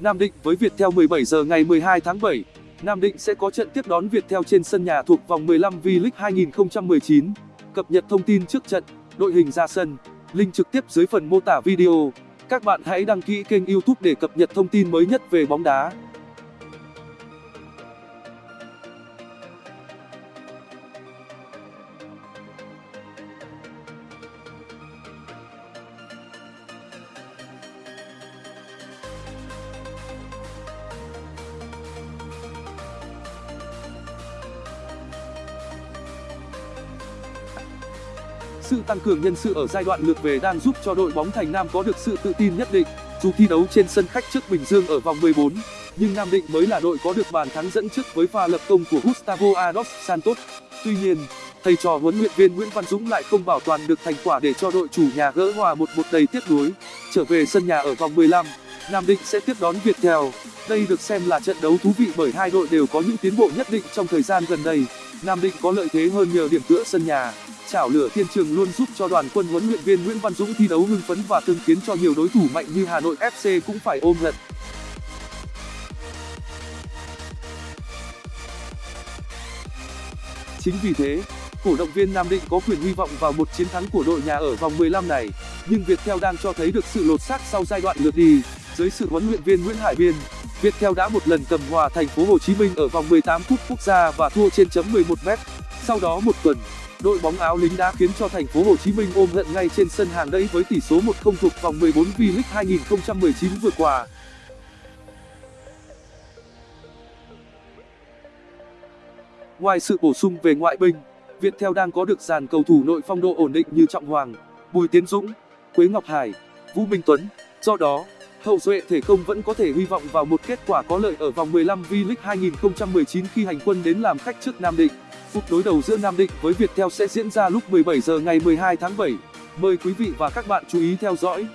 Nam Định với Viettel 17 giờ ngày 12 tháng 7. Nam Định sẽ có trận tiếp đón Viettel trên sân nhà thuộc vòng 15 V-League 2019. Cập nhật thông tin trước trận, đội hình ra sân, link trực tiếp dưới phần mô tả video. Các bạn hãy đăng ký kênh YouTube để cập nhật thông tin mới nhất về bóng đá. Sự tăng cường nhân sự ở giai đoạn lượt về đang giúp cho đội bóng Thành Nam có được sự tự tin nhất định. Dù thi đấu trên sân khách trước Bình Dương ở vòng 14, nhưng Nam Định mới là đội có được bàn thắng dẫn trước với pha lập công của Gustavo Adolf Santos. Tuy nhiên, thầy trò huấn luyện viên Nguyễn Văn Dũng lại không bảo toàn được thành quả để cho đội chủ nhà gỡ hòa 1-1 đầy tiếc nuối. Trở về sân nhà ở vòng 15, Nam Định sẽ tiếp đón Viettel. Đây được xem là trận đấu thú vị bởi hai đội đều có những tiến bộ nhất định trong thời gian gần đây. Nam Định có lợi thế hơn nhờ điểm tựa sân nhà. Chảo lửa thiên trường luôn giúp cho đoàn quân huấn luyện viên Nguyễn Văn Dũng thi đấu hưng phấn và từng khiến cho nhiều đối thủ mạnh như Hà Nội FC cũng phải ôm hận. Chính vì thế, cổ động viên Nam Định có quyền hy vọng vào một chiến thắng của đội nhà ở vòng 15 này, nhưng Viettel đang cho thấy được sự lột xác sau giai đoạn lượt đi. Dưới sự huấn luyện viên Nguyễn Hải Biên, Viettel đã một lần cầm hòa thành phố Hồ Chí Minh ở vòng 18 cúp quốc gia và thua trên chấm 11 m. Sau đó một tuần, đội bóng áo lính đã khiến cho thành phố Hồ Chí Minh ôm hận ngay trên sân hàng đẫy với tỷ số 1-0 thuộc vòng 14 V-League 2019 vừa qua. Ngoài sự bổ sung về ngoại binh, Viettel đang có được dàn cầu thủ nội phong độ ổn định như Trọng Hoàng, Bùi Tiến Dũng, Quế Ngọc Hải, Vũ Minh Tuấn. Do đó, hậu duệ thể không vẫn có thể hy vọng vào một kết quả có lợi ở vòng 15 V-League 2019 khi hành quân đến làm khách trước Nam Định. Phút đối đầu giữa Nam Định với Viettel sẽ diễn ra lúc 17 giờ ngày 12 tháng 7. Mời quý vị và các bạn chú ý theo dõi.